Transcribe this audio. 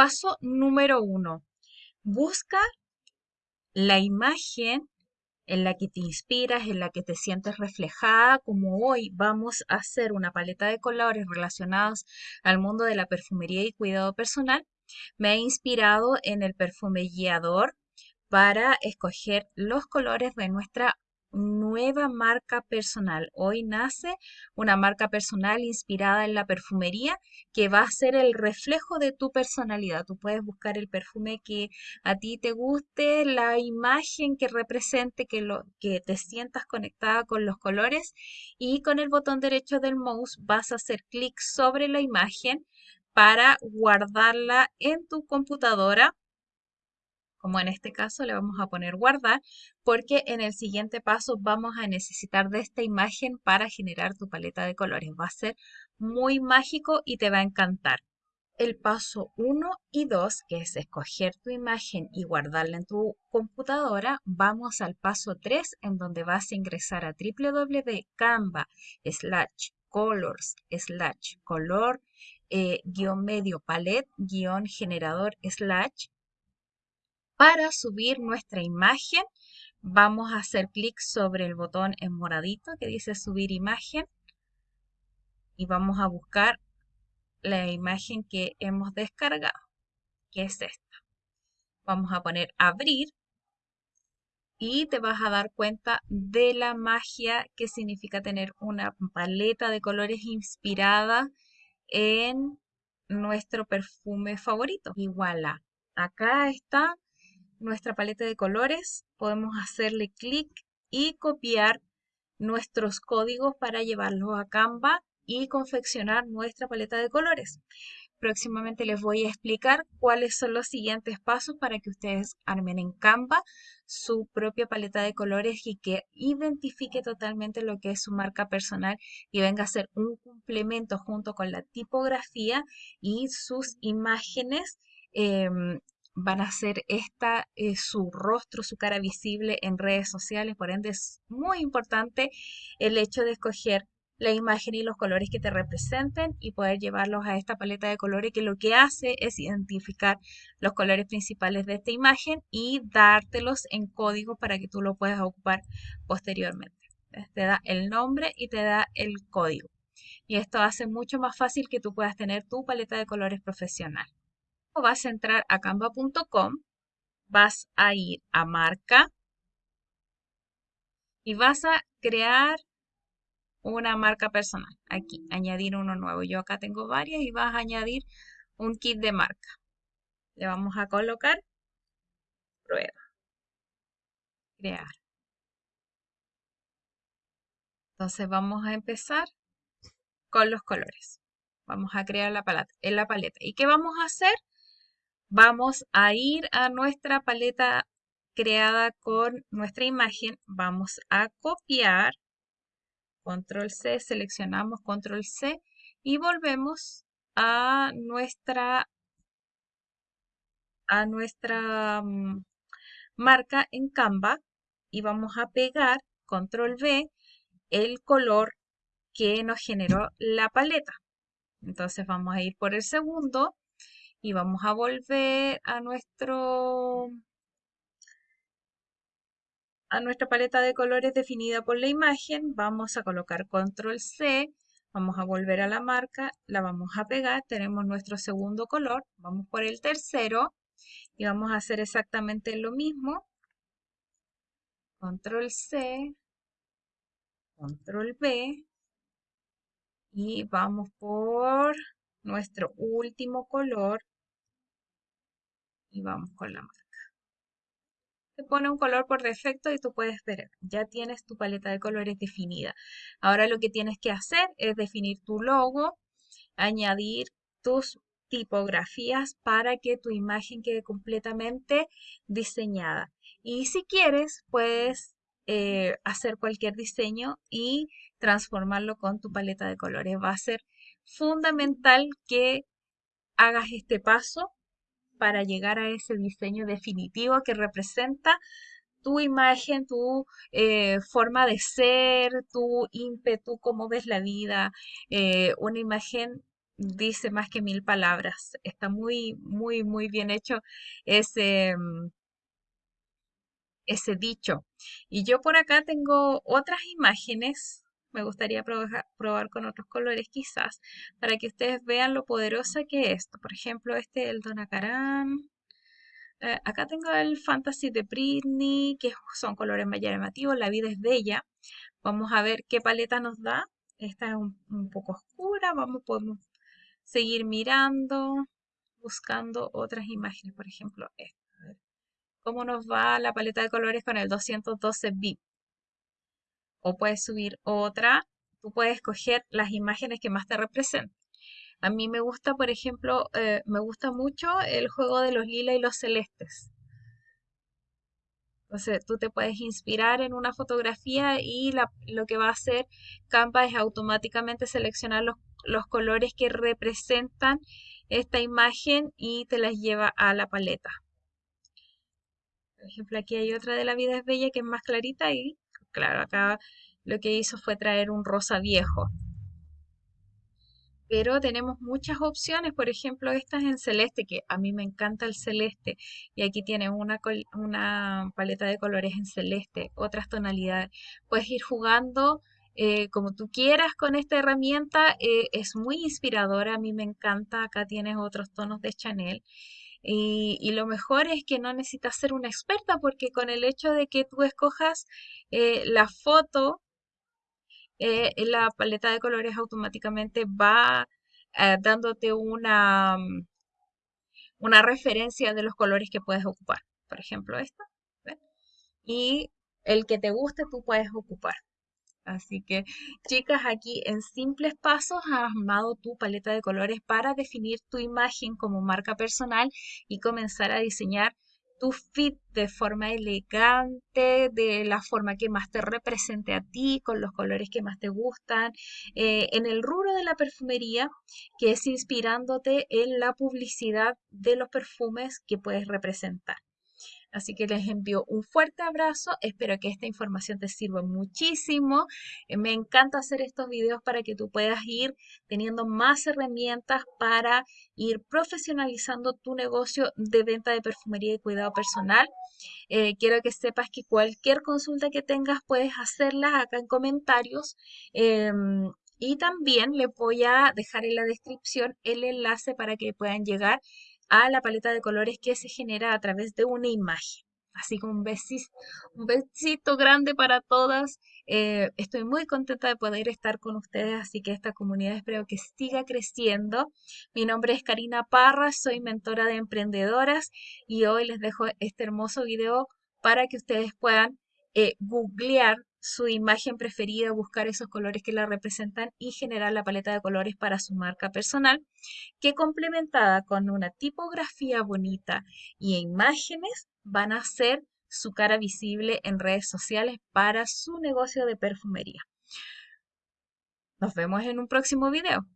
Paso número uno. Busca la imagen en la que te inspiras, en la que te sientes reflejada, como hoy vamos a hacer una paleta de colores relacionados al mundo de la perfumería y cuidado personal, me he inspirado en el perfume guiador para escoger los colores de nuestra nueva marca personal. Hoy nace una marca personal inspirada en la perfumería que va a ser el reflejo de tu personalidad. Tú puedes buscar el perfume que a ti te guste, la imagen que represente, que, lo, que te sientas conectada con los colores y con el botón derecho del mouse vas a hacer clic sobre la imagen para guardarla en tu computadora como en este caso le vamos a poner guardar, porque en el siguiente paso vamos a necesitar de esta imagen para generar tu paleta de colores. Va a ser muy mágico y te va a encantar. El paso 1 y 2, que es escoger tu imagen y guardarla en tu computadora, vamos al paso 3, en donde vas a ingresar a www.canva slash colors slash color eh, guion medio palette guion generador slash para subir nuestra imagen, vamos a hacer clic sobre el botón en moradito que dice subir imagen y vamos a buscar la imagen que hemos descargado, que es esta. Vamos a poner abrir y te vas a dar cuenta de la magia que significa tener una paleta de colores inspirada en nuestro perfume favorito. Y voilà, acá está nuestra paleta de colores, podemos hacerle clic y copiar nuestros códigos para llevarlos a Canva y confeccionar nuestra paleta de colores. Próximamente les voy a explicar cuáles son los siguientes pasos para que ustedes armen en Canva su propia paleta de colores y que identifique totalmente lo que es su marca personal y venga a ser un complemento junto con la tipografía y sus imágenes em, van a ser esta eh, su rostro, su cara visible en redes sociales. Por ende, es muy importante el hecho de escoger la imagen y los colores que te representen y poder llevarlos a esta paleta de colores que lo que hace es identificar los colores principales de esta imagen y dártelos en código para que tú lo puedas ocupar posteriormente. Te da el nombre y te da el código. Y esto hace mucho más fácil que tú puedas tener tu paleta de colores profesional vas a entrar a canva.com, vas a ir a marca y vas a crear una marca personal. Aquí, añadir uno nuevo. Yo acá tengo varias y vas a añadir un kit de marca. Le vamos a colocar prueba. Crear. Entonces vamos a empezar con los colores. Vamos a crear la paleta, en la paleta. ¿Y qué vamos a hacer? Vamos a ir a nuestra paleta creada con nuestra imagen. Vamos a copiar. Control C, seleccionamos Control C y volvemos a nuestra, a nuestra mm, marca en Canva y vamos a pegar Control V el color que nos generó la paleta. Entonces vamos a ir por el segundo y vamos a volver a nuestro a nuestra paleta de colores definida por la imagen, vamos a colocar control C, vamos a volver a la marca, la vamos a pegar, tenemos nuestro segundo color, vamos por el tercero y vamos a hacer exactamente lo mismo, control C, control B y vamos por nuestro último color y vamos con la marca. Te pone un color por defecto y tú puedes ver, ya tienes tu paleta de colores definida. Ahora lo que tienes que hacer es definir tu logo, añadir tus tipografías para que tu imagen quede completamente diseñada. Y si quieres, puedes eh, hacer cualquier diseño y transformarlo con tu paleta de colores. Va a ser fundamental que hagas este paso para llegar a ese diseño definitivo que representa tu imagen, tu eh, forma de ser, tu ímpetu, cómo ves la vida, eh, una imagen dice más que mil palabras. Está muy, muy, muy bien hecho ese, mm, ese dicho. Y yo por acá tengo otras imágenes. Me gustaría probar, con otros colores quizás, para que ustedes vean lo poderosa que es esto. Por ejemplo, este el Donacarán. Eh, acá tengo el Fantasy de Britney, que son colores más llamativos. La vida es bella. Vamos a ver qué paleta nos da. Esta es un, poco oscura. Vamos, podemos seguir mirando, buscando otras imágenes. Por ejemplo, esta. ¿Cómo nos va la paleta de colores con el 212 bit? O puedes subir otra. Tú puedes escoger las imágenes que más te representen. A mí me gusta, por ejemplo, eh, me gusta mucho el juego de los lila y los celestes. Entonces tú te puedes inspirar en una fotografía y lo que va a hacer Canva es automáticamente seleccionar los, los colores que representan esta imagen y te las lleva a la paleta. Por ejemplo, aquí hay otra de La vida es bella que es más clarita y claro, acá lo que hizo fue traer un rosa viejo pero tenemos muchas opciones, por ejemplo, estas en celeste, que a mí me encanta el celeste, y aquí tienes una, una paleta de colores en celeste, otras tonalidades. Puedes ir jugando eh, como tú quieras con esta herramienta, eh, es muy inspiradora, a mí me encanta, acá tienes otros tonos de Chanel. Y, lo mejor es que no necesitas ser una experta porque con el hecho de que tú escojas eh, la foto eh, la paleta de colores automáticamente va eh, dándote una, mm, una referencia de los colores que puedes ocupar. Por ejemplo, esta. Y el que te guste tú puedes ocupar. Así que, chicas, aquí en simples pasos has armado tu paleta de colores para definir tu imagen como marca personal y comenzar a diseñar tu fit de forma elegante, de la forma que más te represente a ti, con los colores que más te gustan, eh, en el rubro de la perfumería, que es inspirándote en la publicidad de los perfumes que puedes representar. Así que les envío un fuerte abrazo. Espero que esta información te sirva muchísimo. Eh, me encanta hacer estos videos para que tú puedas ir teniendo más herramientas para ir profesionalizando tu negocio de venta de perfumería y cuidado personal. Eh, quiero que sepas que cualquier consulta que tengas puedes hacerla acá en comentarios. Em, y también les voy a dejar en la descripción el enlace para que puedan llegar a la paleta de colores que se genera a través de una imagen. Así que un besito, un besito grande para todas. Eh, estoy muy contenta de poder estar con ustedes, así que esta comunidad espero que siga creciendo. Mi nombre es Karina Parra, soy mentora de emprendedoras y hoy les dejo este hermoso video para que ustedes puedan eh, googlear su imagen preferida, buscar esos colores que la representan y generar la paleta de colores para su marca personal, que complementada con una tipografía bonita y imágenes van a ser su cara visible en redes sociales para su negocio de perfumería. Nos vemos en un próximo video.